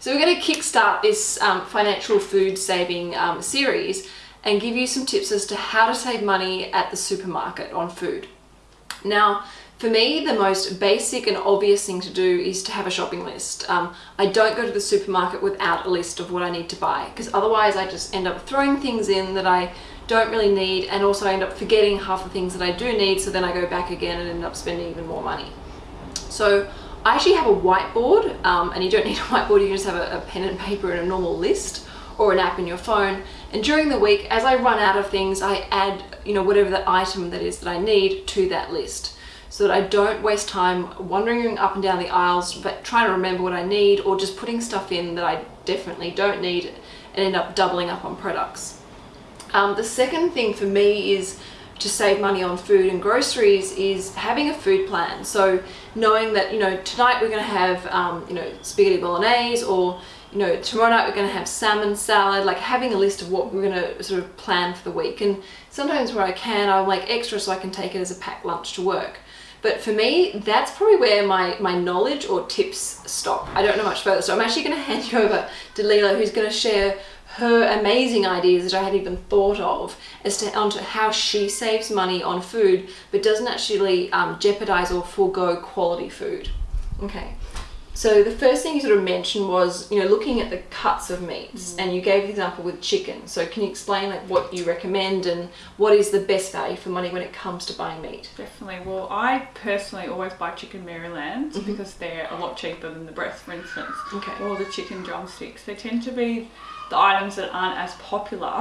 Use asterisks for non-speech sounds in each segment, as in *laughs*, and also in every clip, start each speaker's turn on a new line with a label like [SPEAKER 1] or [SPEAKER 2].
[SPEAKER 1] So we're going to kickstart this um, financial food saving um, series and give you some tips as to how to save money at the supermarket on food. Now, for me, the most basic and obvious thing to do is to have a shopping list. Um, I don't go to the supermarket without a list of what I need to buy because otherwise I just end up throwing things in that I don't really need and also I end up forgetting half the things that I do need so then I go back again and end up spending even more money. So I actually have a whiteboard um, and you don't *laughs* need a whiteboard, you can just have a, a pen and paper and a normal list or an app in your phone. And during the week, as I run out of things, I add, you know, whatever the item that is that I need to that list so that I don't waste time wandering up and down the aisles but trying to remember what I need or just putting stuff in that I definitely don't need and end up doubling up on products. Um, the second thing for me is to save money on food and groceries is having a food plan. So knowing that, you know, tonight we're going to have, um, you know, spaghetti bolognese or, you know, tomorrow night we're going to have salmon salad, like having a list of what we're going to sort of plan for the week. And sometimes where I can, I'll make extra so I can take it as a packed lunch to work. But for me, that's probably where my, my knowledge or tips stop. I don't know much further. So I'm actually going *laughs* to hand you over to Leela, who's going to share her amazing ideas that I hadn't even thought of as to onto how she saves money on food but doesn't actually um, jeopardize or forego quality food. Okay. So the first thing you sort of mentioned was, you know, looking at the cuts of meats mm. and you gave the example with chicken. So can you explain like what you recommend and what is the best value for money when it comes to buying meat?
[SPEAKER 2] Definitely. Well, I personally always buy chicken Maryland mm -hmm. because they're a lot cheaper than the breast, for instance.
[SPEAKER 1] Okay.
[SPEAKER 2] Or the chicken drumsticks. They tend to be the items that aren't as popular.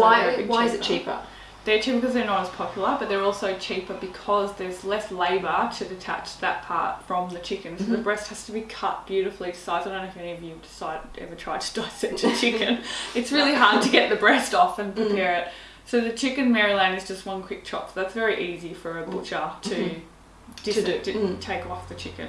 [SPEAKER 1] Why, why is it cheaper?
[SPEAKER 2] They're cheaper because they're not as popular, but they're also cheaper because there's less labour to detach that part from the chicken. So mm -hmm. the mm-hmm. breast has to be cut beautifully to size. I don't know if any of you decide, ever tried to dissect a *laughs* chicken. it's really hard to get the breast off and mm. prepare mm. it. So the chicken Maryland is just one quick chop. So that's very easy for a butcher to, mm -hmm. to, do. to take off the chicken.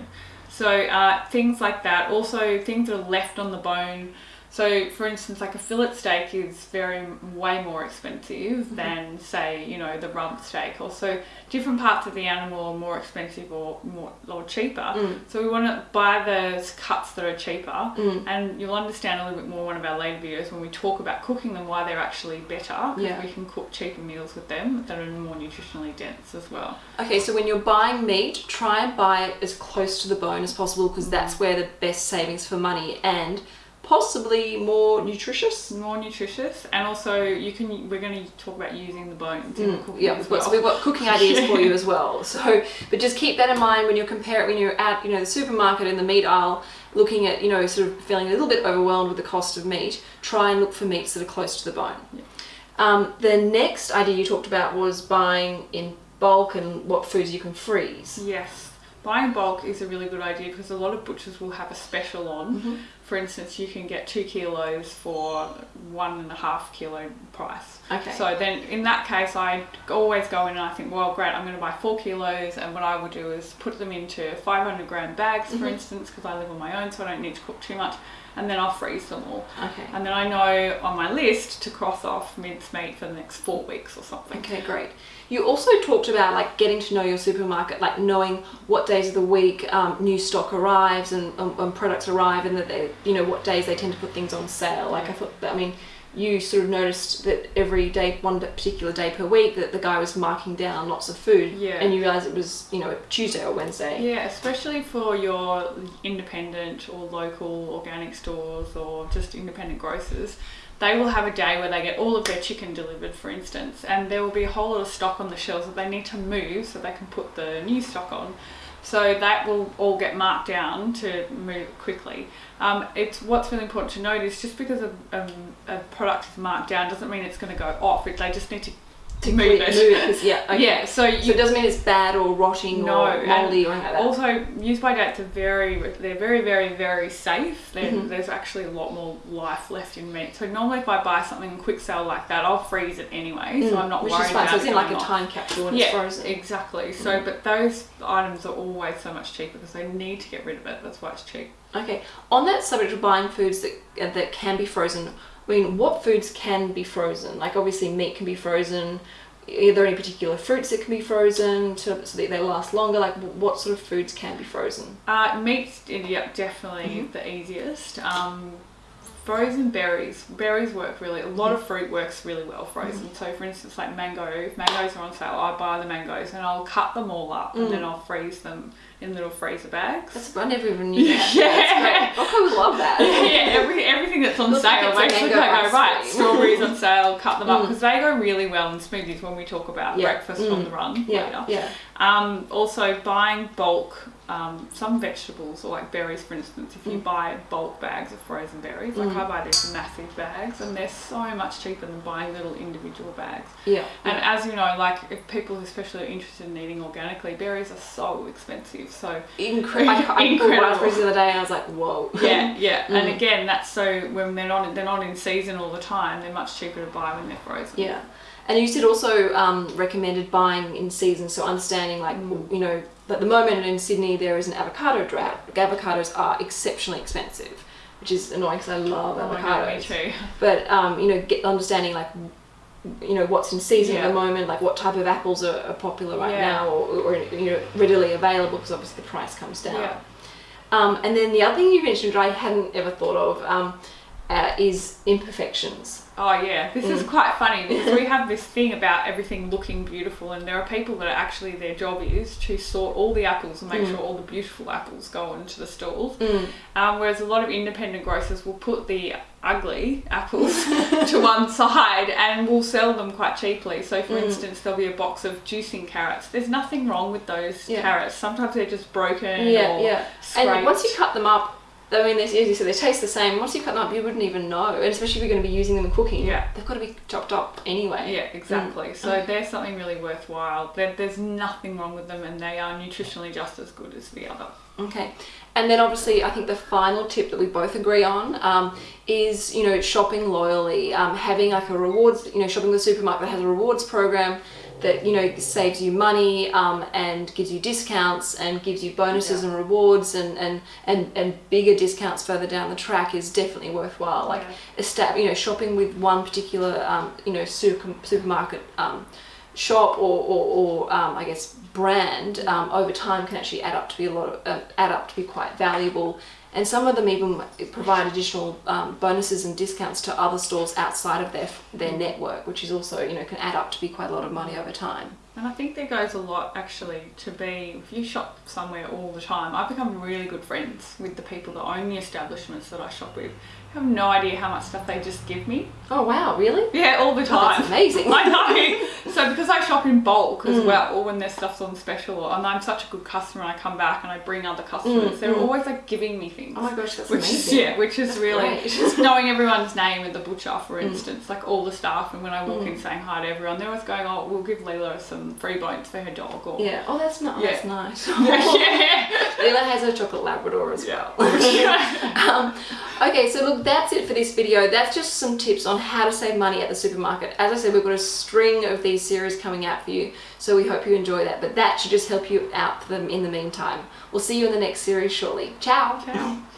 [SPEAKER 2] So uh, things like that. Also things that are left on the bone so, for instance, like a fillet steak is very way more expensive mm -hmm. than, say, you know, the rump steak. Also, different parts of the animal are more expensive or more or cheaper. Mm. So we want to buy those cuts that are cheaper,
[SPEAKER 1] mm.
[SPEAKER 2] and you'll understand a little bit more one of our later videos when we talk about cooking them why they're actually better.
[SPEAKER 1] Yeah.
[SPEAKER 2] We can cook cheaper meals with them that are more nutritionally dense as well.
[SPEAKER 1] Okay, so when you're buying meat, try and buy it as close to the bone as possible because mm. that's where the best savings for money and possibly more nutritious
[SPEAKER 2] more nutritious and also you can we're going to talk about using the bones mm,
[SPEAKER 1] yeah we've got, so we've got cooking *laughs* ideas for you as well so but just keep that in mind when you're comparing when you're at you know the supermarket in the meat aisle looking at you know sort of feeling a little bit overwhelmed with the cost of meat try and look for meats that are close to the bone
[SPEAKER 2] yeah.
[SPEAKER 1] um, the next idea you talked about was buying in bulk and what foods you can freeze
[SPEAKER 2] yes buying bulk is a really good idea because a lot of butchers will have a special on.
[SPEAKER 1] Mm -hmm.
[SPEAKER 2] For instance, you can get two kilos for one and a half kilo price.
[SPEAKER 1] Okay.
[SPEAKER 2] So then in that case, I always go in and I think, well, great, I'm going to buy four kilos. And what I will do is put them into 500 gram bags, for mm -hmm. instance, because I live on my own, so I don't need to cook too much and then I'll freeze them all.
[SPEAKER 1] Okay.
[SPEAKER 2] And then I know on my list to cross off mincemeat for the next four weeks or something.
[SPEAKER 1] Okay, great. You also talked about like getting to know your supermarket, like knowing what days of the week um, new stock arrives and, um, and, products arrive and that they, you know, what days they tend to put things on sale. Like I thought that, I mean, you sort of noticed that every day, one particular day per week, that the guy was marking down lots of food.
[SPEAKER 2] Yeah.
[SPEAKER 1] And you realised it was, you know, Tuesday or Wednesday.
[SPEAKER 2] Yeah, especially for your independent or local organic stores or just independent grocers. They will have a day where they get all of their chicken delivered, for instance, and there will be a whole lot of stock on the shelves that they need to move so they can put the new stock on. So that will all get marked down to move quickly. Um, it's what's really important to note is just because a, a, a product is marked down doesn't mean it's going to go off. It, they just need to
[SPEAKER 1] to move it. Move yeah,
[SPEAKER 2] okay. yeah. So, you,
[SPEAKER 1] so it doesn't mean it's bad or rotting no, or moldy or anything like that.
[SPEAKER 2] Also, use by dates are very, they're very, very, very safe. Mm -hmm. There's actually a lot more life left in meat. So normally, if I buy something in quick sale like that, I'll freeze it anyway. Mm. So I'm not
[SPEAKER 1] Which
[SPEAKER 2] worried
[SPEAKER 1] is fine.
[SPEAKER 2] about
[SPEAKER 1] so it's in like
[SPEAKER 2] a
[SPEAKER 1] time capsule when
[SPEAKER 2] yeah,
[SPEAKER 1] it's frozen.
[SPEAKER 2] exactly. So, mm. but those items are always so much cheaper because they need to get rid of it. That's why it's cheap.
[SPEAKER 1] Okay. On that subject of buying foods that that can be frozen, I mean, what foods can be frozen? Like obviously meat can be frozen, are there any particular fruits that can be frozen to, so that they last longer? Like, what sort of foods can be frozen?
[SPEAKER 2] Uh, meat's yeah, definitely the easiest. Um, frozen berries. Berries work really. A lot of fruit works really well frozen. So, for instance, like mango. If mangoes are on sale, I buy the mangoes and I'll cut them all up and then I'll freeze them in little freezer bags.
[SPEAKER 1] That's I never even knew *laughs* that.
[SPEAKER 2] Yeah.
[SPEAKER 1] Great. I would love that. *laughs*
[SPEAKER 2] yeah, every, everything that's on
[SPEAKER 1] Looks like
[SPEAKER 2] sale,
[SPEAKER 1] it's a
[SPEAKER 2] basically
[SPEAKER 1] mango
[SPEAKER 2] I go, right, strawberries on sale, cut them up,
[SPEAKER 1] Mm.
[SPEAKER 2] because they go really well in smoothies when we talk about
[SPEAKER 1] Yeah.
[SPEAKER 2] breakfast on
[SPEAKER 1] Mm.
[SPEAKER 2] the run
[SPEAKER 1] Yeah,
[SPEAKER 2] later.
[SPEAKER 1] yeah.
[SPEAKER 2] Um, also, buying bulk, um, some vegetables, or like berries for instance, if you
[SPEAKER 1] Mm.
[SPEAKER 2] buy bulk bags of frozen berries, like
[SPEAKER 1] Mm.
[SPEAKER 2] I buy these massive bags, and they're so much cheaper than buying little individual bags.
[SPEAKER 1] Yeah.
[SPEAKER 2] And as you know, like if people especially are interested in eating organically, berries are so expensive. So
[SPEAKER 1] Incredible. I, I *laughs*
[SPEAKER 2] Incredible.
[SPEAKER 1] raspberries the other day and I was like, whoa.
[SPEAKER 2] yeah, yeah. *laughs* And
[SPEAKER 1] Mm.
[SPEAKER 2] again, that's so when they're not they're not in season all the time. They're much cheaper to buy when they're frozen.
[SPEAKER 1] Yeah. And you said also um, recommended buying in season, so understanding like,
[SPEAKER 2] Mm.
[SPEAKER 1] you know, at the moment in Sydney there is an avocado drought. Avocados are exceptionally expensive, which is annoying because I love
[SPEAKER 2] Oh
[SPEAKER 1] avocados.
[SPEAKER 2] God, me too. *laughs*
[SPEAKER 1] But, um, you know, get understanding like, you know, what's in season at the moment, like what type of apples are, are popular right
[SPEAKER 2] Yeah.
[SPEAKER 1] now or, or, you know, readily available because obviously the price comes down.
[SPEAKER 2] Yeah.
[SPEAKER 1] Um, and then the other thing you mentioned, which I hadn't ever thought of, um, uh, is imperfections.
[SPEAKER 2] Oh yeah, this is
[SPEAKER 1] Mm.
[SPEAKER 2] quite funny *laughs* because we have this thing about everything looking beautiful, and there are people that are actually their job is to sort all the apples and make
[SPEAKER 1] Mm.
[SPEAKER 2] sure all the beautiful apples go into the stalls.
[SPEAKER 1] Mm.
[SPEAKER 2] Um, whereas a lot of independent grocers will put the ugly apples *laughs* to one side and will sell them quite cheaply. So, for
[SPEAKER 1] Mm.
[SPEAKER 2] instance, there'll be a box of juicing carrots. There's nothing wrong with those
[SPEAKER 1] Yeah.
[SPEAKER 2] carrots. Sometimes they're just broken
[SPEAKER 1] Yeah,
[SPEAKER 2] or
[SPEAKER 1] yeah.
[SPEAKER 2] scraped.
[SPEAKER 1] And once you cut them up, I mean, they, as you said, they taste the same. Once you cut them up, you wouldn't even know. And especially if you're going to be using them in cooking,
[SPEAKER 2] Yeah.
[SPEAKER 1] they've got to be chopped up anyway.
[SPEAKER 2] Yeah, exactly.
[SPEAKER 1] Mm.
[SPEAKER 2] So they're something really worthwhile. There, there's nothing wrong with them, and they are nutritionally just as good as the other.
[SPEAKER 1] Okay. And then obviously, I think the final tip that we both agree on um, is, you know, shopping loyally, um, having like a rewards, you know, shopping the supermarket that has a rewards program that, you know, saves you money um, and gives you discounts and gives you bonuses
[SPEAKER 2] Yeah.
[SPEAKER 1] and rewards and, and, and, and bigger discounts further down the track is definitely worthwhile. Like,
[SPEAKER 2] Yeah.
[SPEAKER 1] you know, shopping with one particular, um, you know, super, supermarket um, shop or, or, or um, I guess brand um, over time can actually add up to be a lot of, uh, add up to be quite valuable. And some of them even provide additional um, bonuses and discounts to other stores outside of their their network, which is also you know can add up to be quite a lot of money over time.
[SPEAKER 2] And I think there goes a lot actually to be if you shop somewhere all the time. I've become really good friends with the people that own the establishments that I shop with. You have no idea how much stuff they just give me.
[SPEAKER 1] Oh wow, really?
[SPEAKER 2] Yeah, all the
[SPEAKER 1] Oh,
[SPEAKER 2] time.
[SPEAKER 1] that's amazing. *laughs*
[SPEAKER 2] I know. So because I shop in bulk as
[SPEAKER 1] Mm.
[SPEAKER 2] well, or when their stuff's on special, and I'm such a good customer, I come back and I bring other customers.
[SPEAKER 1] Mm,
[SPEAKER 2] They're
[SPEAKER 1] mm.
[SPEAKER 2] always like giving me things.
[SPEAKER 1] Oh my gosh, that's
[SPEAKER 2] which is
[SPEAKER 1] amazing.
[SPEAKER 2] yeah, which is
[SPEAKER 1] That's
[SPEAKER 2] really just *laughs* knowing everyone's name at the butcher, for
[SPEAKER 1] Mm.
[SPEAKER 2] instance, like all the staff, and when I walk
[SPEAKER 1] Mm.
[SPEAKER 2] in saying hi to everyone, they're always going, "Oh, we'll give Leela some free bones for her dog," or
[SPEAKER 1] Yeah. Oh, that's not.
[SPEAKER 2] Yeah.
[SPEAKER 1] That's nice. *laughs* *laughs*
[SPEAKER 2] yeah,
[SPEAKER 1] Leela has a chocolate Labrador as
[SPEAKER 2] Yeah.
[SPEAKER 1] well. *laughs* um, okay, so look, that's it for this video. That's just some tips on how to save money at the supermarket. As I said, we've got a string of these series coming out for you, so we hope you enjoy that. But that should just help you out for them in the meantime. We'll see you in the next series shortly. Ciao.
[SPEAKER 2] Ciao.